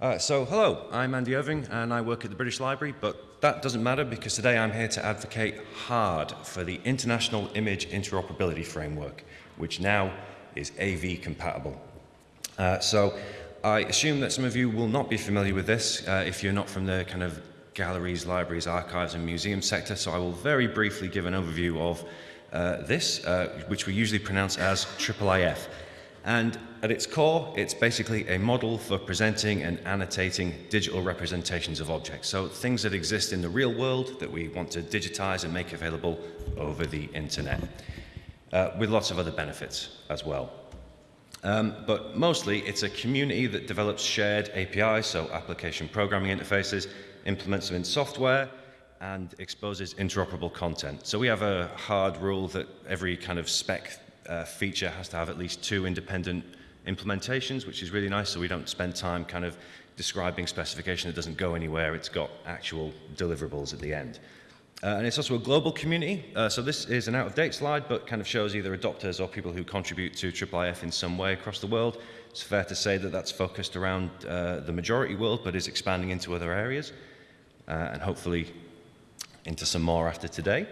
Uh, so, hello, I'm Andy Irving and I work at the British Library, but that doesn't matter because today I'm here to advocate hard for the International Image Interoperability Framework, which now is AV compatible. Uh, so, I assume that some of you will not be familiar with this uh, if you're not from the kind of galleries, libraries, archives, and museum sector, so I will very briefly give an overview of uh, this, uh, which we usually pronounce as IIIF. And at its core, it's basically a model for presenting and annotating digital representations of objects. So things that exist in the real world that we want to digitize and make available over the internet, uh, with lots of other benefits as well. Um, but mostly, it's a community that develops shared APIs, so application programming interfaces, implements them in software, and exposes interoperable content. So we have a hard rule that every kind of spec uh, feature has to have at least two independent implementations, which is really nice, so we don't spend time kind of describing specification that doesn't go anywhere. It's got actual deliverables at the end. Uh, and it's also a global community. Uh, so this is an out-of-date slide, but kind of shows either adopters or people who contribute to IIIF in some way across the world. It's fair to say that that's focused around uh, the majority world, but is expanding into other areas, uh, and hopefully into some more after today.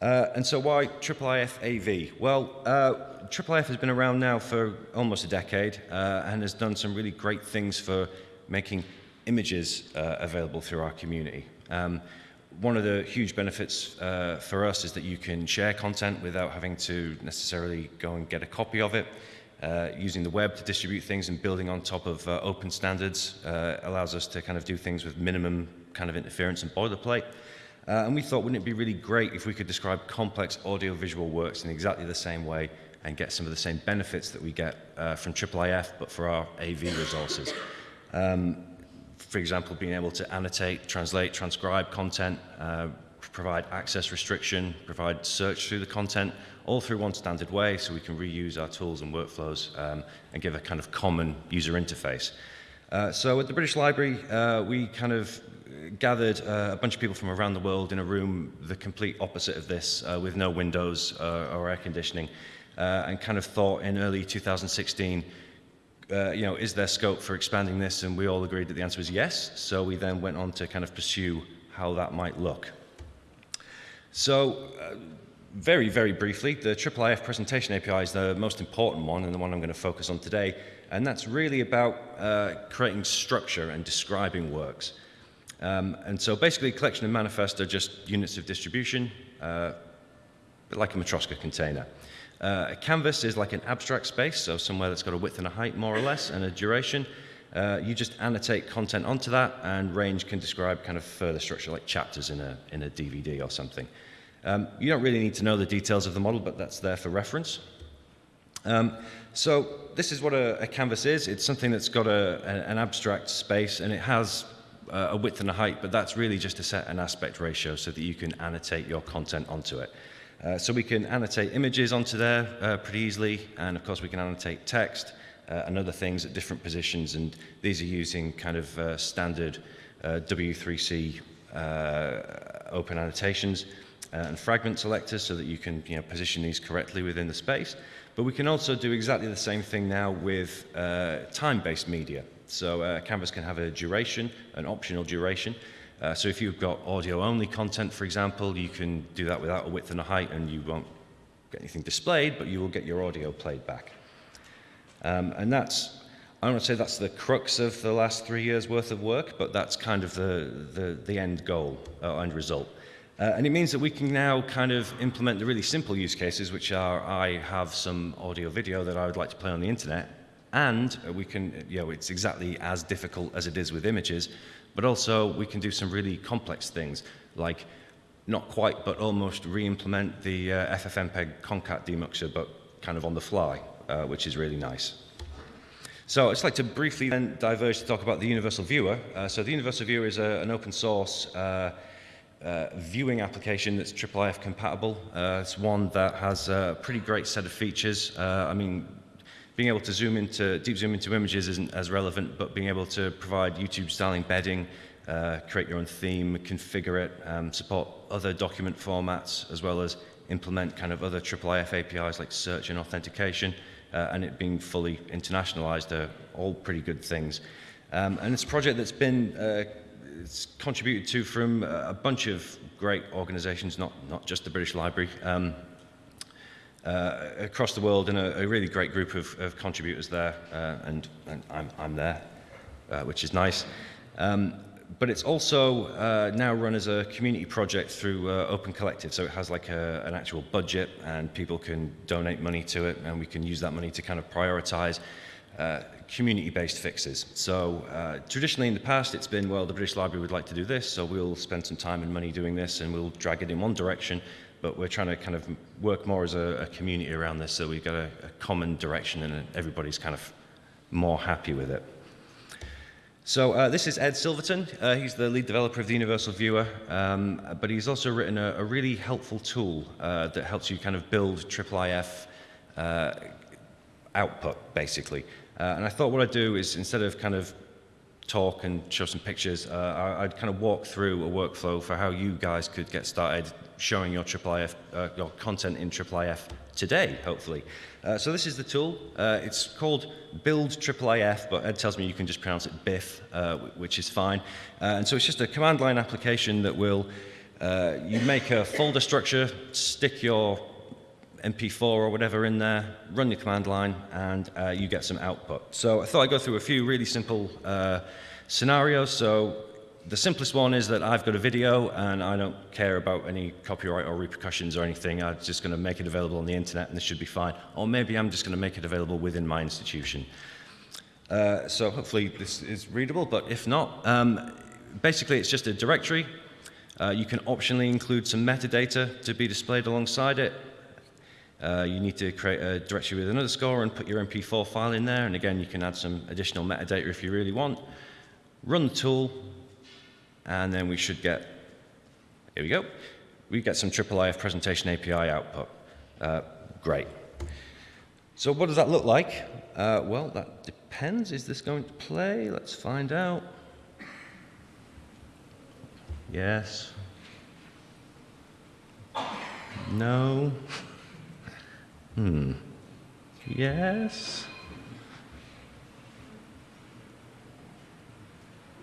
Uh, and so why IIIF AV? Well, uh, IIIF has been around now for almost a decade uh, and has done some really great things for making images uh, available through our community. Um, one of the huge benefits uh, for us is that you can share content without having to necessarily go and get a copy of it. Uh, using the web to distribute things and building on top of open standards allows us to kind of do things with minimum kind of interference and boilerplate. Uh, and we thought, wouldn't it be really great if we could describe complex audiovisual works in exactly the same way and get some of the same benefits that we get uh, from IIIF, but for our AV resources. Um, for example, being able to annotate, translate, transcribe content, uh, provide access restriction, provide search through the content, all through one standard way so we can reuse our tools and workflows um, and give a kind of common user interface. Uh, so at the British Library, uh, we kind of gathered uh, a bunch of people from around the world in a room the complete opposite of this, uh, with no windows uh, or air conditioning, uh, and kind of thought in early 2016, uh, you know, is there scope for expanding this? And we all agreed that the answer was yes. So we then went on to kind of pursue how that might look. So uh, very, very briefly, the IIIF presentation API is the most important one and the one I'm going to focus on today. And that's really about creating structure and describing works. Um, and so basically, collection and manifest are just units of distribution, uh, like a Matroska container. Uh, a canvas is like an abstract space, so somewhere that's got a width and a height, more or less, and a duration. Uh, you just annotate content onto that, and range can describe kind of further structure, like chapters in a, in a DVD or something. Um, you don't really need to know the details of the model, but that's there for reference. Um, so this is what a, a, canvas is. It's something that's got a, an abstract space, and it has uh, a width and a height, but that's really just to set an aspect ratio so that you can annotate your content onto it. Uh, so we can annotate images onto there uh, pretty easily, and of course we can annotate text uh, and other things at different positions, and these are using kind of uh, standard uh, W3C open annotations and fragment selectors so that you can you know, position these correctly within the space. But we can also do exactly the same thing now with time-based media. So uh, Canvas can have a duration, an optional duration. Uh, so if you've got audio-only content, for example, you can do that without a width and a height, and you won't get anything displayed, but you will get your audio played back. Um, and that's, I don't want to say that's the crux of the last three years' worth of work, but that's kind of the, the, the end goal, uh, end result. Uh, and it means that we can now kind of implement the really simple use cases, which are I have some audio video that I would like to play on the internet, and we can, you know, it's exactly as difficult as it is with images, but also we can do some really complex things, like not quite, but almost re-implement the uh, FFmpeg concat demuxer, but kind of on the fly, uh, which is really nice. So I'd just like to briefly then diverge to talk about the Universal Viewer. Uh, so the Universal Viewer is a, an open source uh, uh, viewing application that's IIIF compatible. Uh, it's one that has a pretty great set of features. Uh, I mean, being able to zoom into, deep zoom into images isn't as relevant, but being able to provide YouTube style embedding, uh, create your own theme, configure it, um, support other document formats, as well as implement kind of other IIIF APIs like search and authentication, uh, and it being fully internationalized are all pretty good things. Um, and it's a project that's been uh, it's contributed to from a bunch of great organizations, not, not just the British Library, um, uh, across the world, and a, a, really great group of, of contributors there, uh, and, and I'm, I'm there, uh, which is nice. Um, but it's also uh, now run as a community project through uh, Open Collective, so it has like a, an actual budget, and people can donate money to it, and we can use that money to kind of prioritize uh, community-based fixes. So uh, traditionally in the past it's been, well, the British Library would like to do this, so we'll spend some time and money doing this and we'll drag it in one direction, but we're trying to kind of work more as a, a community around this so we've got a, a common direction and everybody's kind of more happy with it. So uh, this is Ed Silverton. Uh, he's the lead developer of the Universal Viewer, um, but he's also written a, a really helpful tool uh, that helps you kind of build IIIF uh, output, basically. Uh, and I thought what I'd do is instead of kind of talk and show some pictures, uh, I'd kind of walk through a workflow for how you guys could get started showing your IIIF, uh, your content in IIIF today, hopefully. Uh, so this is the tool. Uh, it's called Build IIIF, but Ed tells me you can just pronounce it BIF, uh, which is fine. Uh, and so it's just a command line application that will, uh, you make a folder structure, stick your MP4 or whatever in there, run the command line, and you get some output. So I thought I'd go through a few really simple scenarios. So the simplest one is that I've got a video and I don't care about any copyright or repercussions or anything. I'm just going to make it available on the internet and this should be fine. Or maybe I'm just going to make it available within my institution. Uh, so hopefully this is readable, but if not, um, basically it's just a directory. Uh, you can optionally include some metadata to be displayed alongside it. Uh, you need to create a directory with another score and put your MP4 file in there. And again, you can add some additional metadata if you really want. Run the tool, and then we should get, here we go, we get some IIIF presentation API output. Uh, great. So what does that look like? Uh, well, that depends. Is this going to play? Let's find out. Yes. No. Hmm. Yes.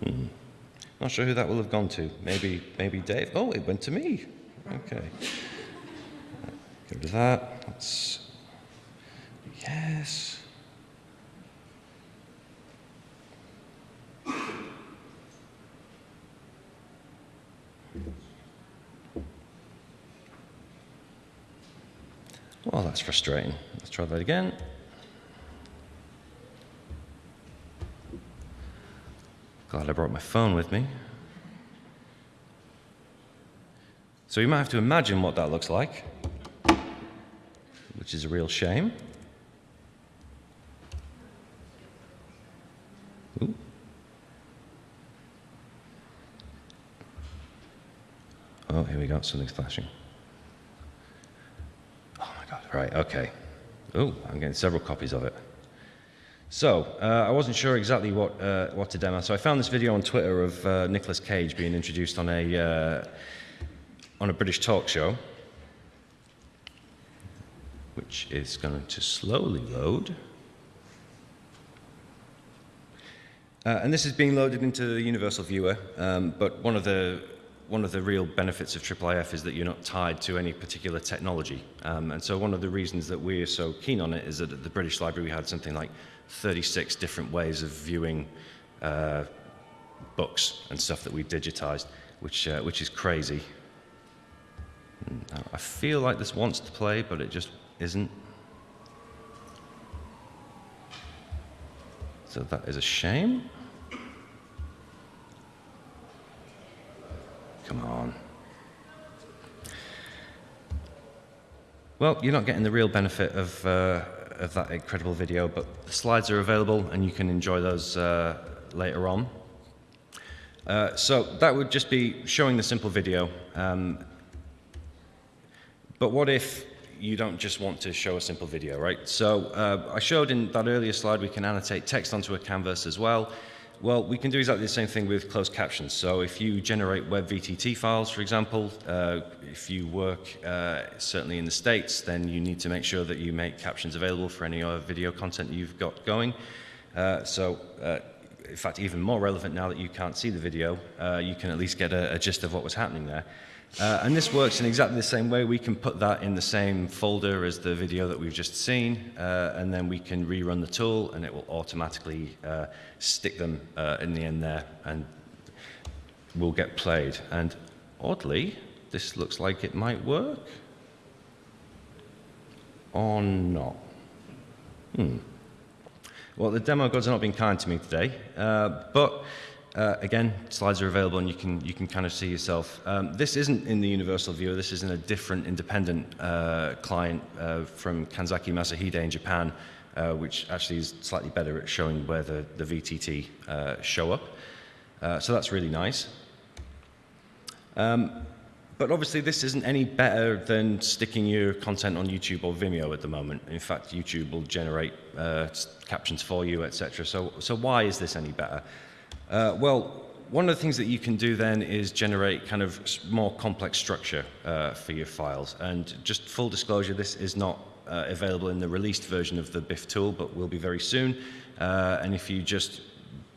Hmm. Not sure who that will have gone to. Maybe, maybe Dave. Oh, it went to me. Okay. Get rid of that. That's yes. Well, that's frustrating. Let's try that again. Glad I brought my phone with me. So you might have to imagine what that looks like, which is a real shame. Ooh. Oh, here we go, something's flashing. Oh my God, right, okay. Oh, I'm getting several copies of it. So, uh, I wasn't sure exactly what, uh, what to demo, so I found this video on Twitter of uh, Cage being introduced on a, uh, on a British talk show, which is going to slowly load. Uh, and this is being loaded into the Universal Viewer, um, but one of the one of the real benefits of IIIF is that you're not tied to any particular technology. Um, and so one of the reasons that we're so keen on it is that at the British Library we had something like 36 different ways of viewing uh, books and stuff that we digitized, which, uh, which is crazy. I feel like this wants to play, but it just isn't. So that is a shame. Come on. Well, you're not getting the real benefit of, uh, of that incredible video, but the slides are available and you can enjoy those uh, later on. Uh, so that would just be showing the simple video. Um, but what if you don't just want to show a simple video, right? So uh, I showed in that earlier slide we can annotate text onto a canvas as well. Well, we can do exactly the same thing with closed captions. So if you generate web VTT files, for example, uh, if you work uh, certainly in the States, then you need to make sure that you make captions available for any other video content you've got going. Uh, so uh, in fact, even more relevant now that you can't see the video, uh, you can at least get a, a, gist of what was happening there. Uh, and this works in exactly the same way. We can put that in the same folder as the video that we've just seen, uh, and then we can rerun the tool, and it will automatically uh, stick them uh, in the end there, and will get played. And oddly, this looks like it might work. Or not. Hmm. Well, the demo gods are not being kind to me today, uh, but uh, again, slides are available and you can, you can kind of see yourself. Um, this isn't in the Universal Viewer, this is in a different independent uh, client uh, from Kanzaki Masahide in Japan, uh, which actually is slightly better at showing where the, the VTT uh, show up. so that's really nice. Um, but obviously this isn't any better than sticking your content on YouTube or Vimeo at the moment. In fact, YouTube will generate uh, captions for you, etc. So, so why is this any better? Uh, well, one of the things that you can do then is generate kind of more complex structure uh, for your files. And just full disclosure, this is not uh, available in the released version of the BIF tool, but will be very soon. Uh, and if you just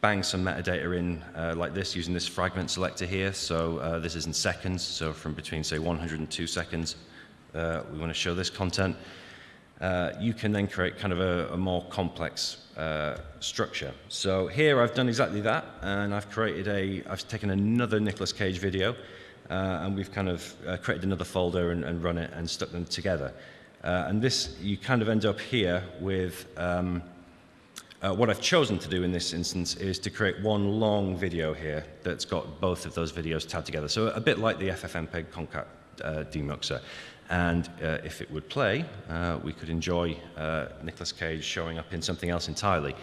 bang some metadata in uh, like this using this fragment selector here. So uh, this is in seconds, so from between say 100 and 2 seconds, we want to show this content. You can then create kind of a, a more complex uh, structure. So here I've done exactly that, and I've created a, I've taken another Nicolas Cage video, uh, and we've kind of created another folder and, and, run it and stuck them together. and this, you kind of end up here with um, uh, what I've chosen to do in this instance is to create one long video here that's got both of those videos tagged together. So a bit like the FFmpeg Concat uh, demuxer. And uh, if it would play, uh, we could enjoy uh, Nicolas Cage showing up in something else entirely.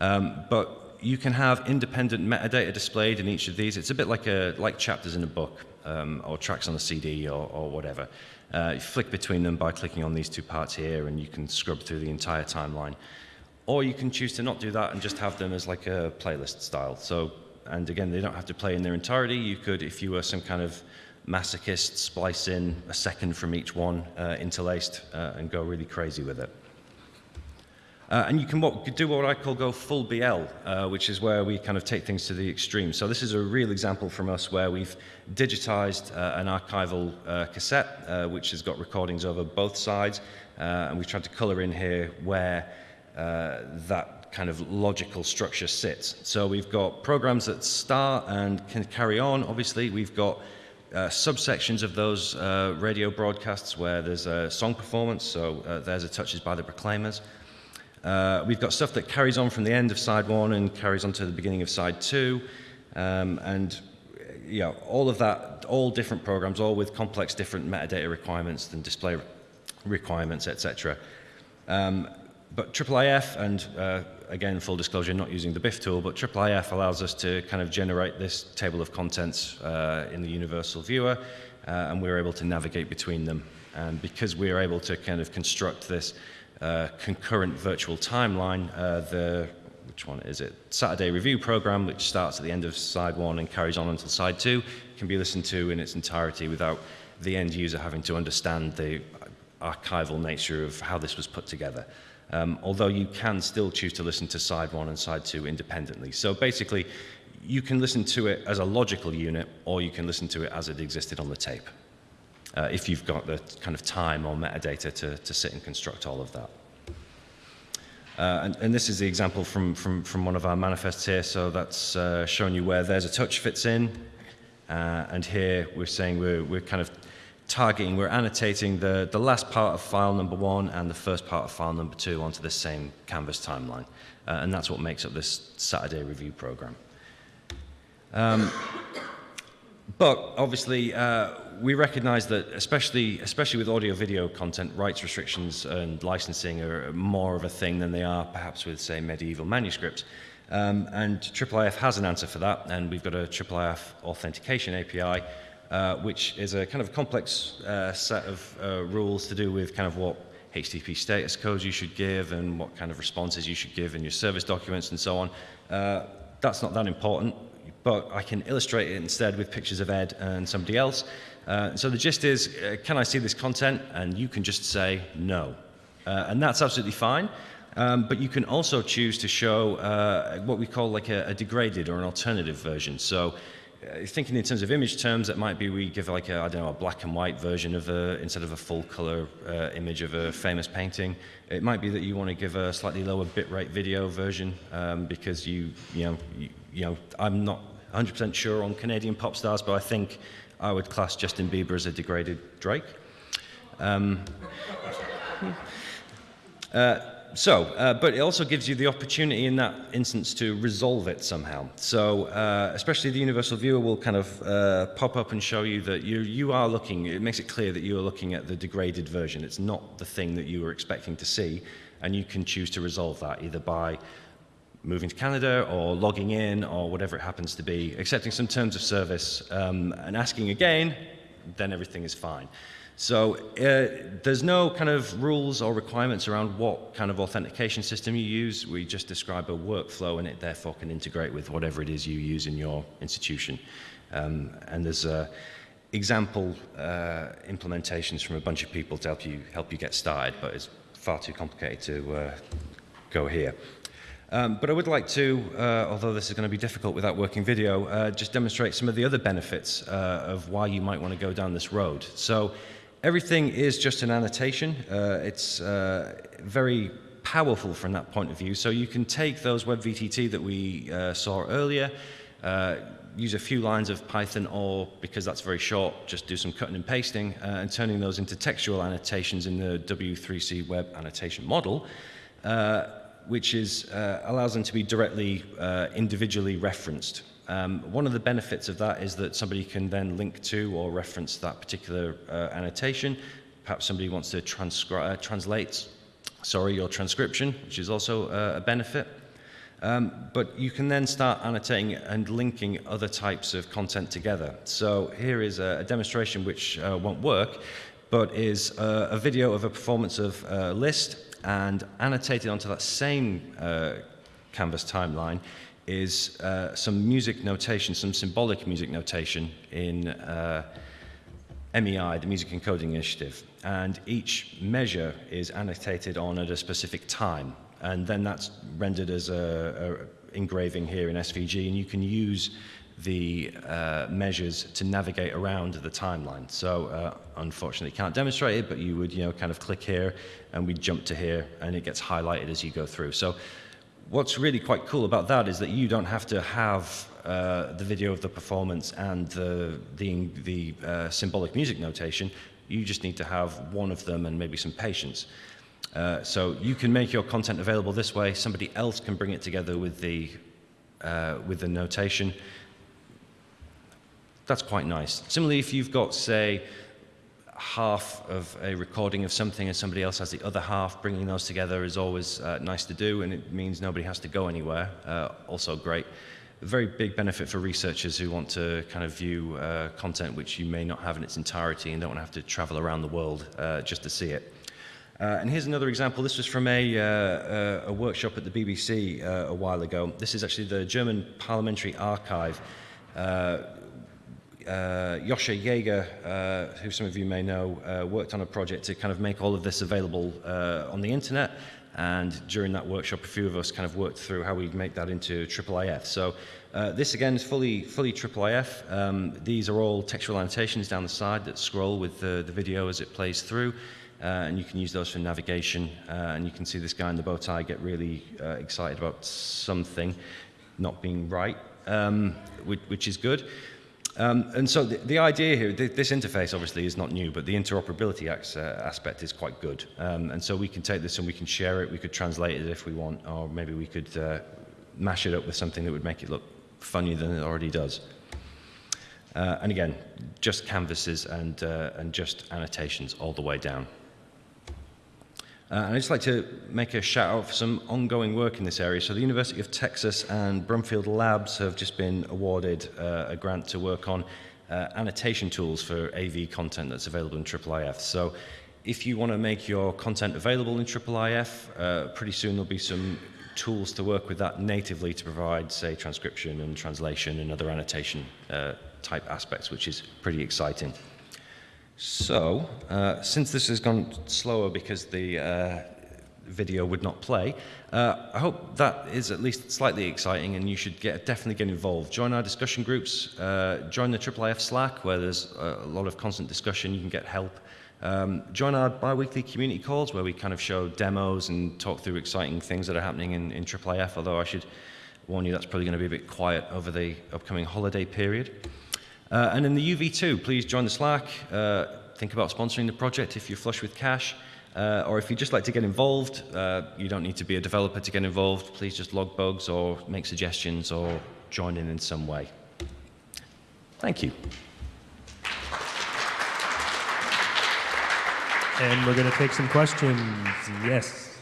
Um, but you can have independent metadata displayed in each of these. It's a bit like, a, like chapters in a book um, or tracks on a CD or, or whatever. Uh, you flick between them by clicking on these two parts here and you can scrub through the entire timeline. Or you can choose to not do that and just have them as like a playlist style. So, and again, they don't have to play in their entirety. You could, if you were some kind of masochist, splice in a second from each one uh, interlaced uh, and go really crazy with it. Uh, and you can what, do what I call go full BL, uh, which is where we kind of take things to the extreme. So this is a real example from us where we've digitized uh, an archival uh, cassette, which has got recordings over both sides, and we've tried to color in here where that kind of logical structure sits. So we've got programs that start and can carry on. Obviously, we've got uh, subsections of those uh, radio broadcasts where there's a song performance, so uh, there's a Touches by the Proclaimers. Uh, we've got stuff that carries on from the end of side one and carries on to the beginning of side two. Um, and yeah, all of that, all different programs, all with complex different metadata requirements and display requirements, etc. Um, but IIIF, and uh, again, full disclosure, not using the BIF tool, but IIIF allows us to kind of generate this table of contents uh, in the universal viewer, uh, and we're able to navigate between them. And because we're able to kind of construct this uh, concurrent virtual timeline, uh, the which one is it? Saturday review program, which starts at the end of side one and carries on until side two, can be listened to in its entirety without the end user having to understand the archival nature of how this was put together um, although you can still choose to listen to side one and side two independently. So basically, you can listen to it as a logical unit, or you can listen to it as it existed on the tape, uh, if you've got the kind of time or metadata to, to sit and construct all of that. Uh, and, and, this is the example from, from, from one of our manifests here. So that's uh, showing you where there's a touch fits in. Uh, and here we're saying we're, we're kind of targeting, we're annotating the, the last part of file number one and the first part of file number two onto the same Canvas timeline. Uh, and that's what makes up this Saturday review program. Um, but obviously, uh, we recognize that especially, especially with audio video content, rights restrictions and licensing are more of a thing than they are perhaps with, say, medieval manuscripts. Um, and IIIF has an answer for that, and we've got a IIIF authentication API uh, which is a kind of complex uh, set of uh, rules to do with kind of what HTTP status codes you should give and what kind of responses you should give in your service documents and so on. Uh, that's not that important, but I can illustrate it instead with pictures of Ed and somebody else. Uh, so the gist is, uh, can I see this content? And you can just say no. and that's absolutely fine. Um, but you can also choose to show uh, what we call like a, a, degraded or an alternative version. So thinking in terms of image terms, that might be we give like a, I don't know, a black and white version of a, instead of a full color uh, image of a famous painting. It might be that you want to give a slightly lower bitrate video version um, because you, you know, you, you know, I'm not 100% sure on Canadian pop stars, but I think I would class Justin Bieber as a degraded Drake. Um, uh, so, uh, but it also gives you the opportunity in that instance to resolve it somehow. So, uh, especially the universal viewer will kind of uh, pop up and show you that you, you are looking, it makes it clear that you are looking at the degraded version. It's not the thing that you were expecting to see, and you can choose to resolve that either by moving to Canada or logging in or whatever it happens to be, accepting some terms of service um, and asking again, then everything is fine. So uh, there's no kind of rules or requirements around what kind of authentication system you use. We just describe a workflow and it therefore can integrate with whatever it is you use in your institution. Um, and there's uh, example uh, implementations from a bunch of people to help you, help you get started, but it's far too complicated to uh, go here. Um, but I would like to, uh, although this is going to be difficult without working video, uh, just demonstrate some of the other benefits uh, of why you might want to go down this road. So Everything is just an annotation. Uh, it's uh, very powerful from that point of view. So you can take those WebVTT that we uh, saw earlier, uh, use a few lines of Python or, because that's very short, just do some cutting and pasting uh, and turning those into textual annotations in the W3C web annotation model, uh, which is, uh, allows them to be directly uh, individually referenced. Um, one of the benefits of that is that somebody can then link to or reference that particular uh, annotation. Perhaps somebody wants to uh, translate sorry, your transcription, which is also uh, a benefit. Um, but you can then start annotating and linking other types of content together. So here is a, a demonstration which uh, won't work, but is uh, a video of a performance of uh, Liszt and annotated onto that same Canvas timeline is uh, some music notation, some symbolic music notation in uh, MEI, the Music Encoding Initiative. And each measure is annotated on at a specific time. And then that's rendered as a, engraving here in SVG, and you can use the uh, measures to navigate around the timeline. So uh, unfortunately can't demonstrate it, but you would you know kind of click here and we jump to here and it gets highlighted as you go through. So what's really quite cool about that is that you don't have to have uh, the video of the performance and the, the, the uh, symbolic music notation. You just need to have one of them and maybe some patience. Uh, so you can make your content available this way. Somebody else can bring it together with the, uh, with the notation. That's quite nice. Similarly, if you've got, say, half of a recording of something and somebody else has the other half, bringing those together is always uh, nice to do and it means nobody has to go anywhere. Uh, also great. A very big benefit for researchers who want to kind of view uh, content which you may not have in its entirety and don't want to have to travel around the world uh, just to see it. Uh, and here's another example. This was from a, uh, a workshop at the BBC a while ago. This is actually the German Parliamentary Archive uh, Joscha Jaeger, uh, who some of you may know, uh, worked on a project to kind of make all of this available uh, on the internet. And during that workshop, a few of us kind of worked through how we make that into IIIF. So uh, this again is fully, fully IIIF. Um, these are all textual annotations down the side that scroll with the, the video as it plays through. Uh, and you can use those for navigation. Uh, and you can see this guy in the bow tie get really uh, excited about something not being right, um, which, which, is good. Um, and so the, the idea here, th this interface obviously is not new, but the interoperability uh, aspect is quite good. Um, and so we can take this and we can share it, we could translate it if we want, or maybe we could uh, mash it up with something that would make it look funnier than it already does. Uh, and again, just canvases and, uh, and just annotations all the way down. Uh, and I'd just like to make a shout out for some ongoing work in this area. So the University of Texas and Brumfield Labs have just been awarded uh, a grant to work on uh, annotation tools for AV content that's available in IIIF. So if you want to make your content available in IIIF, pretty soon there'll be some tools to work with that natively to provide, say, transcription and translation and other annotation uh, type aspects, which is pretty exciting. So, uh, since this has gone slower because the, uh, video would not play. Uh, I hope that is at least slightly exciting and you should get, definitely get involved. Join our discussion groups, uh, join the IIIF Slack where there's a lot of constant discussion, you can get help. Um, join our bi-weekly community calls where we kind of show demos and talk through exciting things that are happening in, in IIIF, although I should warn you that's probably going to be a bit quiet over the upcoming holiday period. Uh, and in the UV2, please join the Slack. Uh, think about sponsoring the project if you're flush with cash. Uh, or if you'd just like to get involved, uh, you don't need to be a developer to get involved. Please just log bugs or make suggestions or join in in some way. Thank you. And we're going to take some questions. Yes.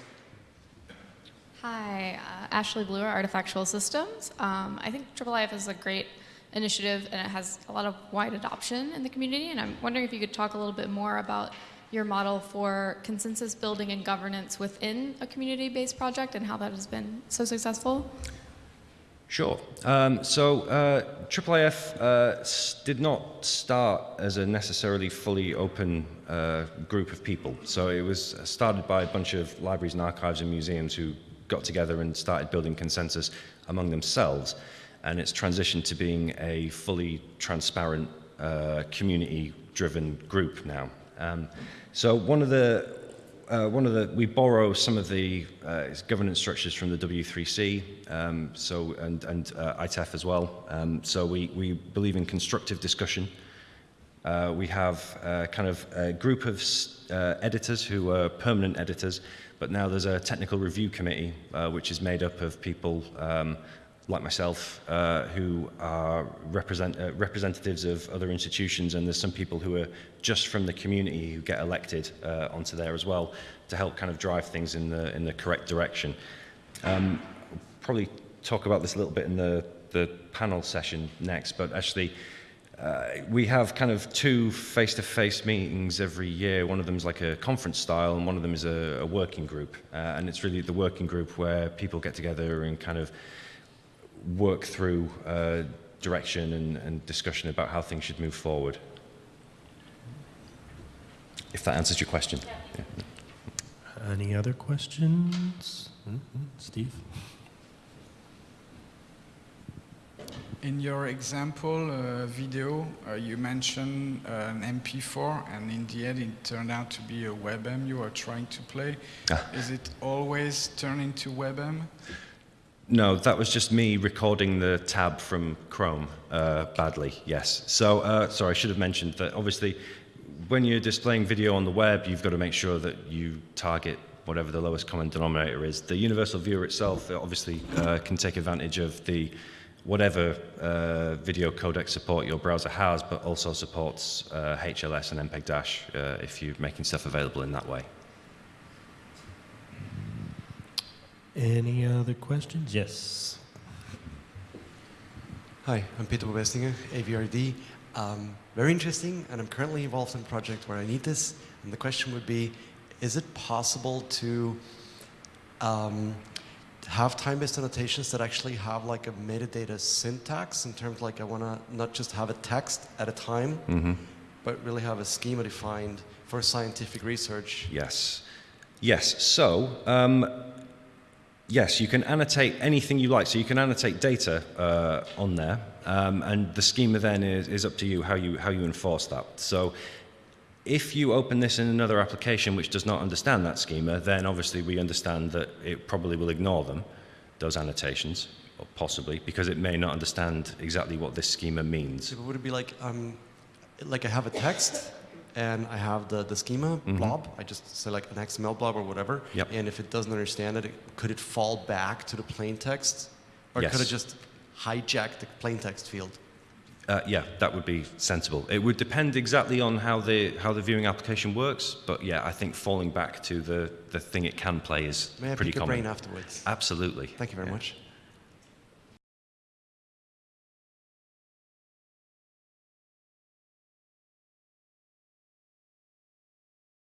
Hi, uh, Ashley Blewer, Artefactual Systems. Um, I think IIIF is a great initiative and it has a lot of wide adoption in the community. And I'm wondering if you could talk a little bit more about your model for consensus building and governance within a community-based project and how that has been so successful. Sure. Um, so uh, uh, did not start as a necessarily fully open uh, group of people. So it was started by a bunch of libraries and archives and museums who got together and started building consensus among themselves. And it's transitioned to being a fully transparent, uh, community-driven group now. Um, so one of the uh, one of the we borrow some of the uh, governance structures from the W3C, um, so and and uh, IETF as well. Um, so we we believe in constructive discussion. Uh, we have uh, kind of a group of editors who are permanent editors, but now there's a technical review committee which is made up of people um, like myself, uh, who are represent, uh, representatives of other institutions, and there's some people who are just from the community who get elected uh, onto there as well to help kind of drive things in the, in the correct direction. Um, probably talk about this a little bit in the, the panel session next, but actually, uh, we have kind of two face-to-face -face meetings every year. One of them is like a conference style, and one of them is a, a working group. Uh, and it's really the working group where people get together and kind of work through uh, direction and, and discussion about how things should move forward. If that answers your question. Yeah. Yeah. Any other questions? Mm -hmm. Steve? In your example uh, video, uh, you mentioned uh, an MP4, and in the end, it turned out to be a WebM you are trying to play. Ah. Is it always turned into WebM? No, that was just me recording the tab from Chrome uh, badly, yes. So, uh, sorry, I should have mentioned that obviously when you're displaying video on the web, you've got to make sure that you target whatever the lowest common denominator is. The universal viewer itself obviously uh, can take advantage of the whatever uh, video codec support your browser has, but also supports HLS uh, and MPEG-Dash uh, if you're making stuff available in that way. Any other questions? Yes. Hi, I'm Peter Bubestinger, AVRD. Um, very interesting, and I'm currently involved in a project where I need this. And the question would be, is it possible to um, have time-based annotations that actually have like a metadata syntax in terms like I want to not just have a text at a time, mm -hmm. but really have a schema defined for scientific research? Yes. Yes. So um, yes, you can annotate anything you like. So you can annotate data uh, on there, um, and the schema then is, is up to you how you how you enforce that. So if you open this in another application which does not understand that schema, then obviously we understand that it probably will ignore them, those annotations, possibly, because it may not understand exactly what this schema means. So would it be like, um, like I have a text and I have the, the schema mm -hmm. blob. I just select an XML blob or whatever. Yep. And if it doesn't understand it, could it fall back to the plain text? Or yes. could it just hijack the plain text field? Uh, yeah, that would be sensible. It would depend exactly on how the how the viewing application works, but yeah, I think falling back to the the thing it can play is May I pretty pick common. brain afterwards? Absolutely. Thank you very yeah. much.